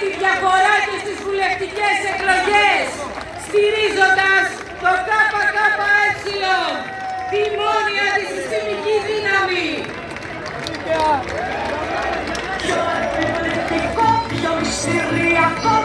τη διαφορά και στις βουλευτικές εκλογές, στηρίζοντας το ΚΚΕ, τη μόνια τη συστημική δύναμη. Πιο αρπιολεκτικό, πιο μυστηριακό,